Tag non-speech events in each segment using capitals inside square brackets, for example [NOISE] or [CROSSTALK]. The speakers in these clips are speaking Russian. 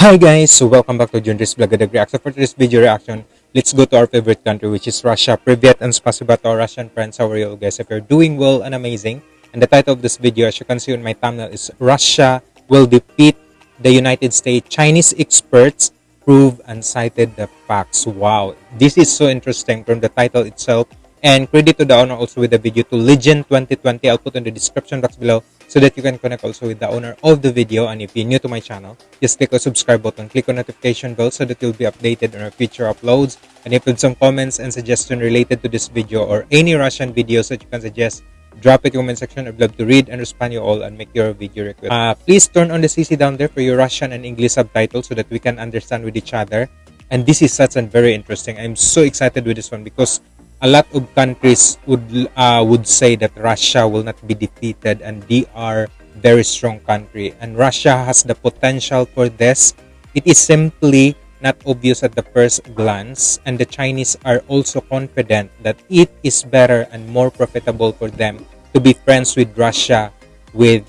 Hi guys, so welcome back to Junris Vlog Reaction. For today's video reaction, let's go to our favorite country which is Russia. Privyet and spasiba to our Russian friends. How are you guys? If you're doing well and amazing. And the title of this video, as you can see on my thumbnail, is Russia will defeat the United States. Chinese experts prove and cited the facts. Wow, this is so interesting from the title itself. And credit to the owner also with the video to Legend 2020. I'll put in the description box below so that you can connect also with the owner of the video. And if you're new to my channel, just click the subscribe button, click on notification bell so that you'll be updated on our future uploads. And if you have some comments and suggestions related to this video or any Russian videos that you can suggest, drop it in the comment section. I'd love to read and respond you all and make your video request. Uh, please turn on the CC down there for your Russian and English subtitles so that we can understand with each other. And this is such a very interesting. I'm so excited with this one because a lot of countries would uh, would say that Russia will not be defeated and they are very strong country and Russia has the potential for this. It is simply not obvious at the first glance and the Chinese are also confident that it is better and more profitable for them to be friends with Russia with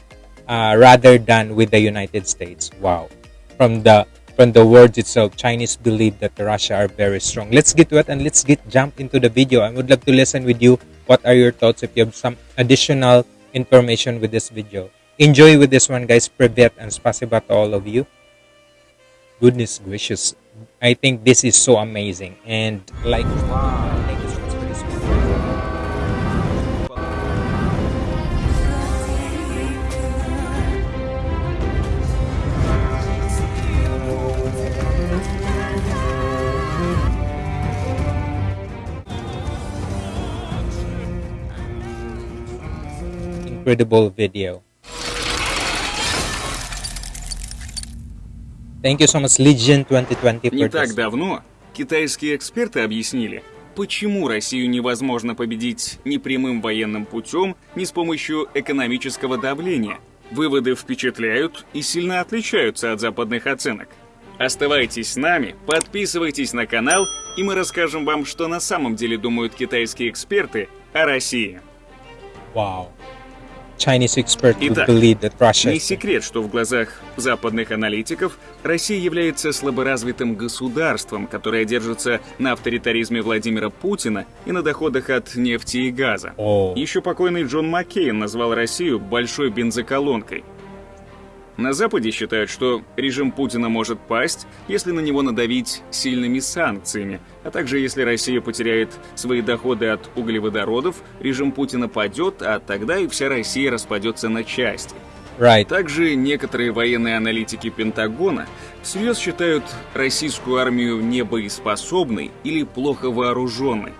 uh, rather than with the United States. Wow. From the from the words itself, Chinese believe that Russia are very strong. Let's get to it and let's get jump into the video. I would love to listen with you. What are your thoughts if you have some additional information with this video? Enjoy with this one, guys. Privyet and spasiba to all of you. Goodness gracious. I think this is so amazing. And like, wow. Incredible video. Thank you so much, Legion 2020. Не так давно китайские эксперты объяснили, почему Россию невозможно победить ни прямым военным путем, ни с помощью экономического давления. Выводы впечатляют и сильно отличаются от западных оценок. Оставайтесь с нами, подписывайтесь на канал, и мы расскажем вам, что на самом деле думают китайские эксперты о России. Вау. Wow. Итак, не секрет, что в глазах западных аналитиков Россия является слаборазвитым государством, которое держится на авторитаризме Владимира Путина и на доходах от нефти и газа. Oh. Еще покойный Джон Маккейн назвал Россию большой бензоколонкой. На Западе считают, что режим Путина может пасть, если на него надавить сильными санкциями, а также если Россия потеряет свои доходы от углеводородов, режим Путина падет, а тогда и вся Россия распадется на части. Right. Также некоторые военные аналитики Пентагона всерьез считают российскую армию небоеспособной или плохо вооруженной.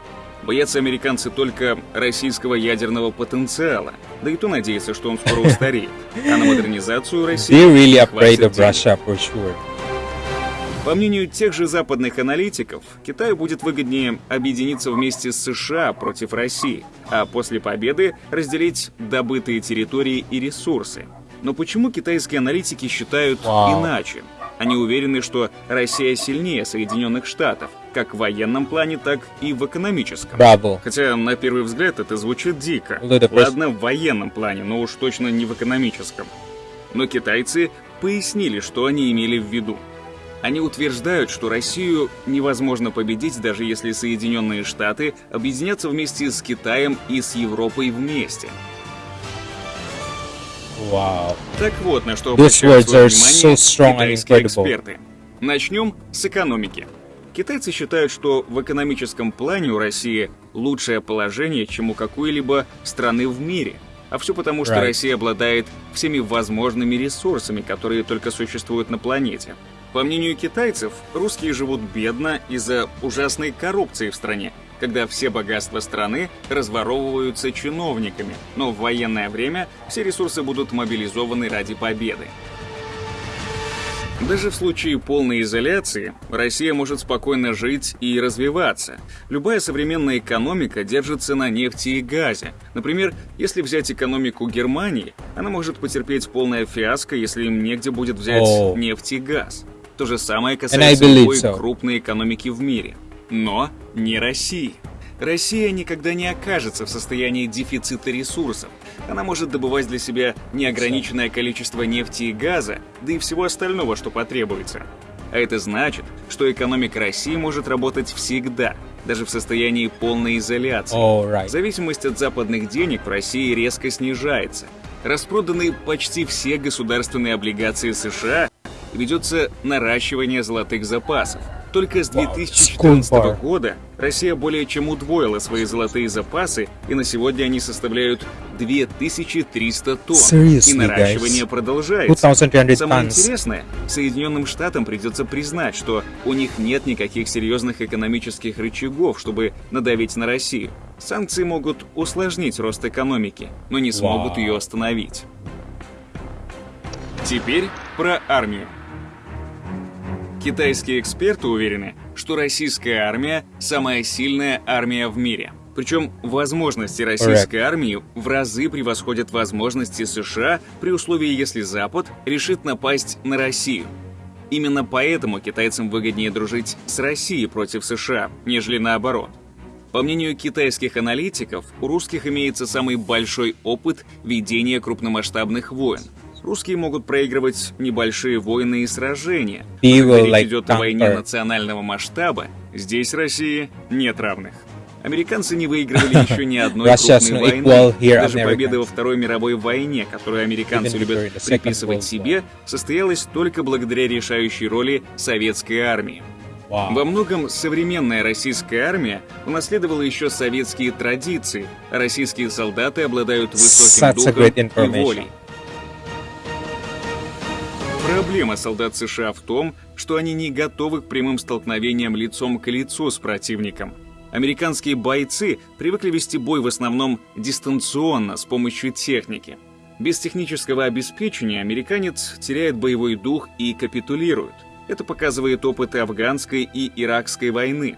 Боятся американцы только российского ядерного потенциала, да и то надеются, что он скоро устареет, а на модернизацию России really afraid of Russia for sure. По мнению тех же западных аналитиков, Китаю будет выгоднее объединиться вместе с США против России, а после победы разделить добытые территории и ресурсы. Но почему китайские аналитики считают wow. иначе? Они уверены, что Россия сильнее Соединенных Штатов, как в военном плане, так и в экономическом. Браво. Хотя, на первый взгляд, это звучит дико. Ладно, в военном плане, но уж точно не в экономическом. Но китайцы пояснили, что они имели в виду. Они утверждают, что Россию невозможно победить, даже если Соединенные Штаты объединятся вместе с Китаем и с Европой вместе. Wow. Так вот, на что обращают свое внимание so китайские эксперты. Начнем с экономики. Китайцы считают, что в экономическом плане у России лучшее положение, чем у какой-либо страны в мире. А все потому, что right. Россия обладает всеми возможными ресурсами, которые только существуют на планете. По мнению китайцев, русские живут бедно из-за ужасной коррупции в стране, когда все богатства страны разворовываются чиновниками, но в военное время все ресурсы будут мобилизованы ради победы. Даже в случае полной изоляции Россия может спокойно жить и развиваться. Любая современная экономика держится на нефти и газе. Например, если взять экономику Германии, она может потерпеть полное фиаско, если им негде будет взять oh. нефть и газ. То же самое касается любой so. крупной экономики в мире но не России. Россия никогда не окажется в состоянии дефицита ресурсов. Она может добывать для себя неограниченное количество нефти и газа, да и всего остального, что потребуется. А это значит, что экономика России может работать всегда, даже в состоянии полной изоляции. Alright. Зависимость от западных денег в России резко снижается. Распроданы почти все государственные облигации США, ведется наращивание золотых запасов. Только с 2014 School bar. года Россия более чем удвоила свои золотые запасы, и на сегодня они составляют 2300 тонн. Seriously, и наращивание guys? продолжается. 2,300 Самое интересное, Соединенным Штатам придется признать, что у них нет никаких серьезных экономических рычагов, чтобы надавить на Россию. Санкции могут усложнить рост экономики, но не смогут Вау. ее остановить. Теперь про армию. Китайские эксперты уверены, что российская армия – самая сильная армия в мире. Причем возможности российской армии в разы превосходят возможности США при условии, если Запад решит напасть на Россию. Именно поэтому китайцам выгоднее дружить с Россией против США, нежели наоборот. По мнению китайских аналитиков, у русских имеется самый большой опыт ведения крупномасштабных войн. Русские могут проигрывать небольшие войны и сражения. когда will, речь like, идет о войне национального масштаба, здесь России нет равных. Американцы не выигрывали еще ни одной крупной войны. Даже победа во Второй мировой войне, которую американцы любят приписывать себе, состоялась только благодаря решающей роли советской армии. Во многом современная российская армия унаследовала еще советские традиции, российские солдаты обладают высоким духом и волей. Проблема солдат США в том, что они не готовы к прямым столкновениям лицом к лицу с противником. Американские бойцы привыкли вести бой в основном дистанционно с помощью техники. Без технического обеспечения американец теряет боевой дух и капитулирует. Это показывает опыт афганской и иракской войны.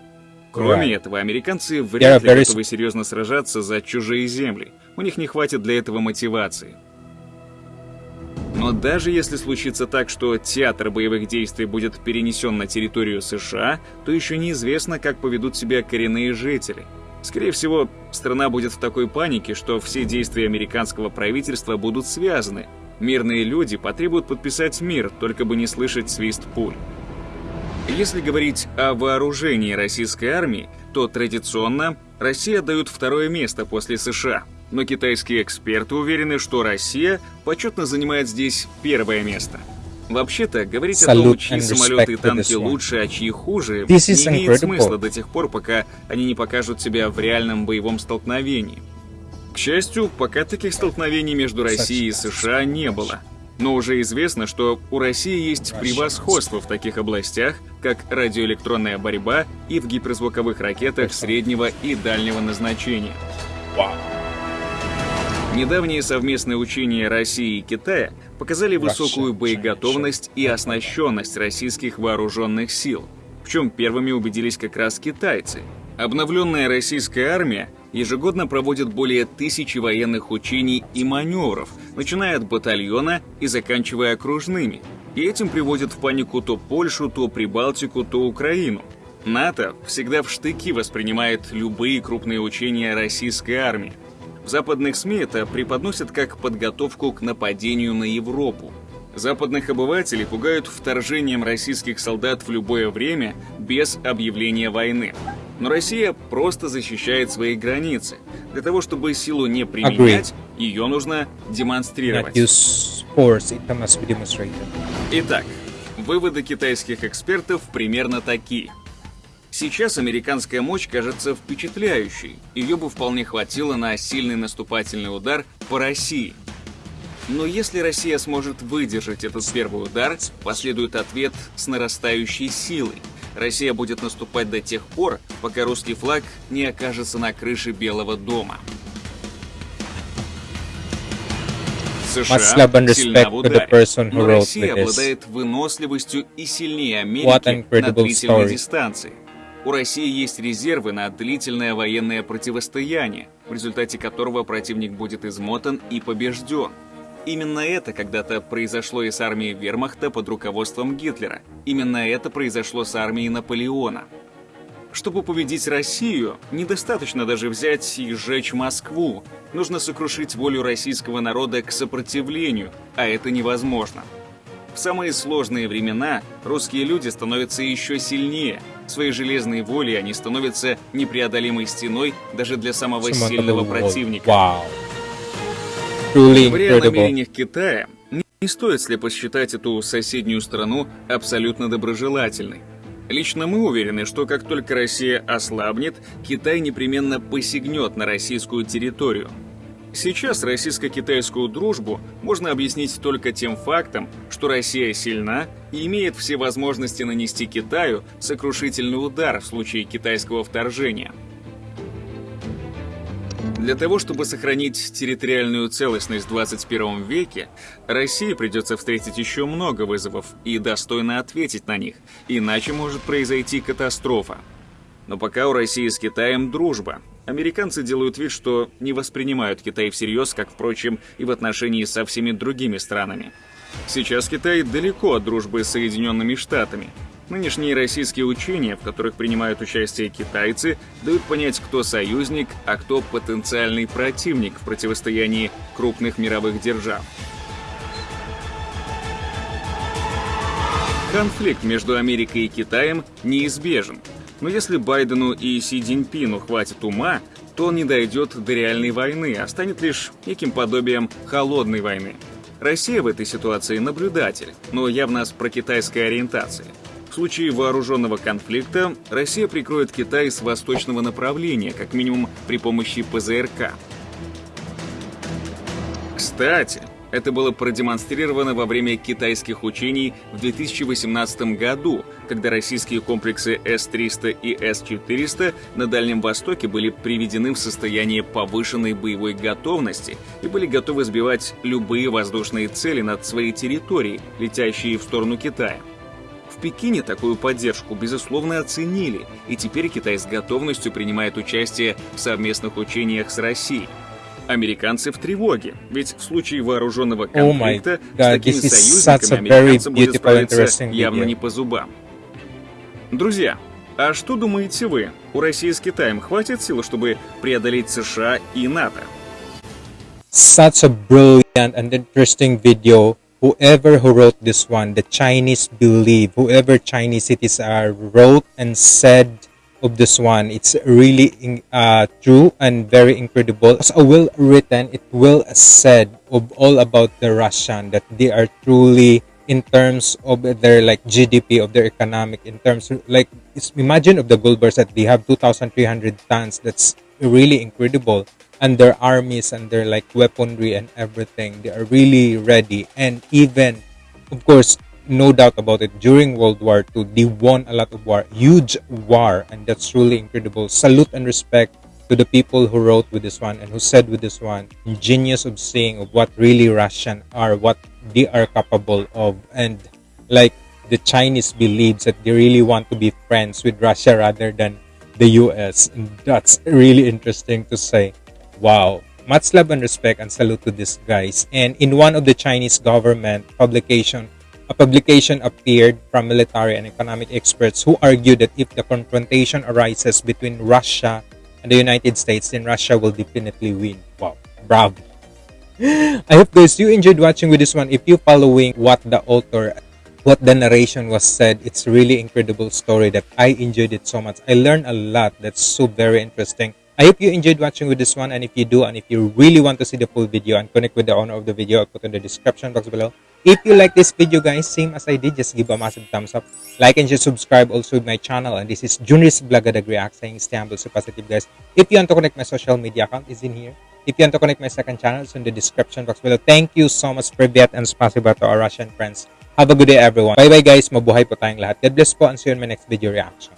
Кроме Right. этого, американцы вряд ли готовы серьезно сражаться за чужие земли. У них не хватит для этого мотивации. Но даже если случится так, что театр боевых действий будет перенесен на территорию США, то еще неизвестно, как поведут себя коренные жители. Скорее всего, страна будет в такой панике, что все действия американского правительства будут связаны. Мирные люди потребуют подписать мир, только бы не слышать свист пуль. Если говорить о вооружении российской армии, то традиционно Россия дают второе место после США. Но китайские эксперты уверены, что Россия почетно занимает здесь первое место. Вообще-то, говорить о том, чьи самолеты и танки лучше, а чьи хуже, не имеет смысла до тех пор, пока они не покажут себя в реальном боевом столкновении. К счастью, пока таких столкновений между Россией и США не было. Но уже известно, что у России есть превосходство в таких областях, как радиоэлектронная борьба и в гиперзвуковых ракетах среднего и дальнего назначения. Недавние совместные учения России и Китая показали высокую боеготовность и оснащенность российских вооруженных сил, в чем первыми убедились как раз китайцы. Обновленная российская армия ежегодно проводит более тысячи военных учений и маневров, начиная от батальона и заканчивая окружными. И этим приводит в панику то Польшу, то Прибалтику, то Украину. НАТО всегда в штыки воспринимает любые крупные учения российской армии. В западных СМИ это преподносят как подготовку к нападению на Европу. Западных обывателей пугают вторжением российских солдат в любое время без объявления войны. Но Россия просто защищает свои границы. Для того, чтобы силу не применять, ее нужно демонстрировать. Итак, выводы китайских экспертов примерно такие. Сейчас американская мощь кажется впечатляющей. Ее бы вполне хватило на сильный наступательный удар по России. Но если Россия сможет выдержать этот первый удар, последует ответ с нарастающей силой. Россия будет наступать до тех пор, пока русский флаг не окажется на крыше Белого дома. США сильна в ударе, но Россия обладает выносливостью и сильнее Америки на длительной story. дистанции. У России есть резервы на длительное военное противостояние, в результате которого противник будет измотан и побежден. Именно это когда-то произошло и с армией вермахта под руководством Гитлера. Именно это произошло с армией Наполеона. Чтобы победить Россию, недостаточно даже взять и сжечь Москву. Нужно сокрушить волю российского народа к сопротивлению, а это невозможно. В самые сложные времена русские люди становятся еще сильнее. Своей железной волей они становятся непреодолимой стеной даже для самого сильного противника. Wow. Говоря о намерениях Китая, не стоит слепо считать эту соседнюю страну абсолютно доброжелательной. Лично мы уверены, что как только Россия ослабнет, Китай непременно посягнет на российскую территорию. Сейчас российско-китайскую дружбу можно объяснить только тем фактом, что Россия сильна и имеет все возможности нанести Китаю сокрушительный удар в случае китайского вторжения – для того, чтобы сохранить территориальную целостность в 21 веке, России придется встретить еще много вызовов и достойно ответить на них, иначе может произойти катастрофа. Но пока у России с Китаем дружба. Американцы делают вид, что не воспринимают Китай всерьез, как, впрочем, и в отношении со всеми другими странами. Сейчас Китай далеко от дружбы с Соединенными Штатами, Нынешние российские учения, в которых принимают участие китайцы, дают понять, кто союзник, а кто потенциальный противник в противостоянии крупных мировых держав. Конфликт между Америкой и Китаем неизбежен. Но если Байдену и Си Цзиньпину хватит ума, то он не дойдет до реальной войны, а станет лишь неким подобием холодной войны. Россия в этой ситуации наблюдатель, но явно с прокитайской ориентацией. В случае вооруженного конфликта Россия прикроет Китай с восточного направления, как минимум при помощи ПЗРК. Кстати, это было продемонстрировано во время китайских учений в 2018 году, когда российские комплексы С-300 и С-400 на Дальнем Востоке были приведены в состояние повышенной боевой готовности и были готовы сбивать любые воздушные цели над своей территорией, летящие в сторону Китая. Пекине такую поддержку, безусловно, оценили, и теперь Китай с готовностью принимает участие в совместных учениях с Россией. Американцы в тревоге, ведь в случае вооруженного конфликта oh с такими союзниками американцам будет справиться явно не по зубам. Друзья, а что думаете вы? У России с Китаем хватит сил, чтобы преодолеть США и НАТО? Such a brilliant and interesting video whoever who wrote this one, the Chinese believe, whoever Chinese cities are wrote and said of this one, it's really uh, true and very incredible. As a well written, it will said of all about the Russian that they are truly in terms of their like GDP of their economic in terms of, like imagine of the gold bars that they have 2,300 tons. That's really incredible and their armies and their like weaponry and everything they are really ready and even of course no doubt about it during world war ii they won a lot of war huge war and that's really incredible. Salute and respect to the people who wrote with this one and who said with this one. Ingenious of seeing of what really russian are what they are capable of. And like the chinese believes that they really want to be friends with russia rather than the us and that's really interesting to say. Wow. Much love and respect and salute to these guys. And in one of the Chinese government publication, a publication appeared from military and economic experts who argued that if the confrontation arises between Russia and the United States, then Russia will definitely win. Wow. Bravo. [GASPS] I hope guys you enjoyed watching with this one. If you following what the author what the narration was said it's really incredible story that i enjoyed it so much i learned a lot that's so very interesting I hope you enjoyed watching with this one and if you do and if you really want to see the full video and connect with the owner of the video, I'll put in the description box below. If you like this video guys, same as I did, just give a massive thumbs up. Like and just subscribe also my channel and this is Junris Blagadag React saying stay humble, so positive guys. If you want to connect my social media account is in here. If you want to connect my second channel, it's in the description box below. Thank you so much Privyat and spasiba to our Russian friends. Have a good day everyone. Bye bye guys, mabuhay po tayong lahat. God bless po and see you in my next video reaction.